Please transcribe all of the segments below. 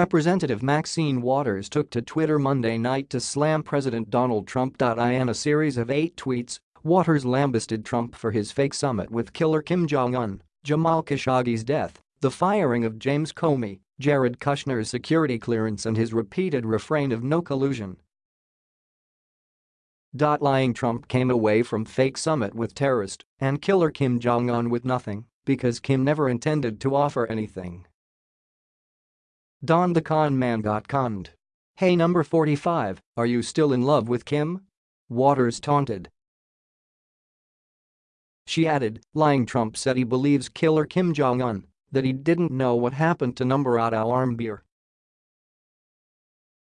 Representative Maxine Waters took to Twitter Monday night to slam President Donald Trump. In a series of eight tweets, Waters lambasted Trump for his fake summit with killer Kim Jong-un, Jamal Khashoggi's death, the firing of James Comey, Jared Kushner's security clearance and his repeated refrain of no collusion. Lying Trump came away from fake summit with terrorist and killer Kim Jong-un with nothing because Kim never intended to offer anything. Don the con man got conned. Hey number 45, are you still in love with Kim? Waters taunted. She added, lying Trump said he believes killer Kim Jong-un, that he didn't know what happened to number Otto Warmbier.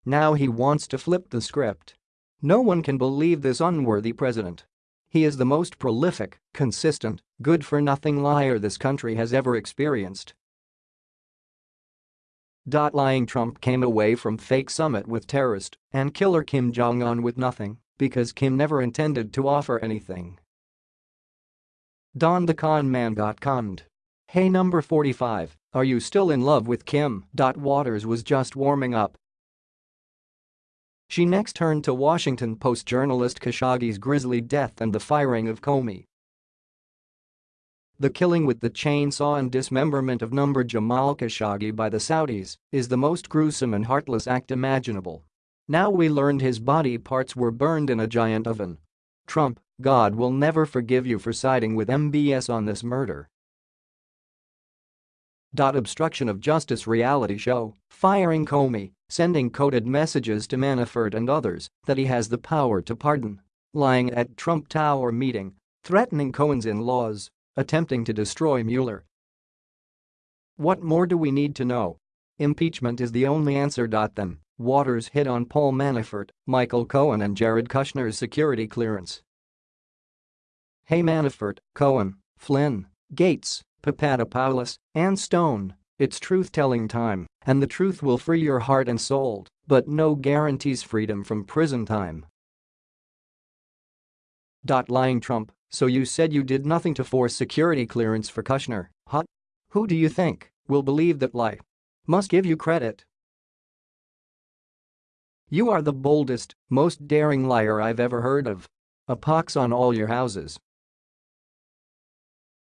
Now he wants to flip the script. No one can believe this unworthy president. He is the most prolific, consistent, good-for-nothing liar this country has ever experienced. Lying Trump came away from fake summit with terrorist and killer Kim Jong-un with nothing because Kim never intended to offer anything. Don the con man got conned. Hey number 45, are you still in love with Kim? Dot Waters was just warming up. She next turned to Washington Post journalist Khashoggi's grisly death and the firing of Comey. The killing with the chainsaw and dismemberment of number Jamal Khashoggi by the Saudis is the most gruesome and heartless act imaginable. Now we learned his body parts were burned in a giant oven. Trump, God will never forgive you for siding with MBS on this murder. Obstruction of justice reality show, firing Comey, sending coded messages to Manafort and others that he has the power to pardon, lying at Trump Tower meeting, threatening Cohen's in-laws, attempting to destroy Mueller. What more do we need to know? Impeachment is the only answer. Then, Waters hit on Paul Manafort, Michael Cohen and Jared Kushner's security clearance. Hey Manafort, Cohen, Flynn, Gates, Papadopoulos, and Stone, it's truth-telling time, and the truth will free your heart and soul, but no guarantees freedom from prison time. Lying Trump, so you said you did nothing to force security clearance for Kushner, huh? Who do you think will believe that lie? Must give you credit. You are the boldest, most daring liar I've ever heard of. A pox on all your houses.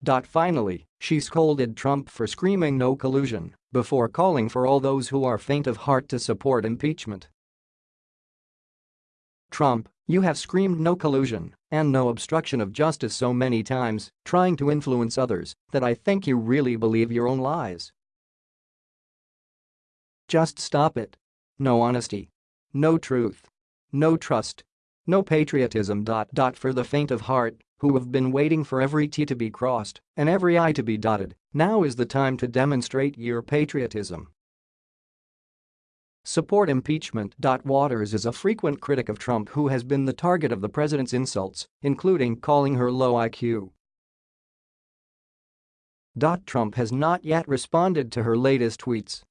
Dot Finally, she scolded Trump for screaming no collusion before calling for all those who are faint of heart to support impeachment. Trump, you have screamed no collusion and no obstruction of justice so many times, trying to influence others, that I think you really believe your own lies. Just stop it. No honesty. No truth. No trust. No patriotism. Dot dot For the faint of heart who have been waiting for every T to be crossed and every I to be dotted, now is the time to demonstrate your patriotism. Support impeachment. Waters is a frequent critic of Trump who has been the target of the president's insults, including calling her low IQ. Trump has not yet responded to her latest tweets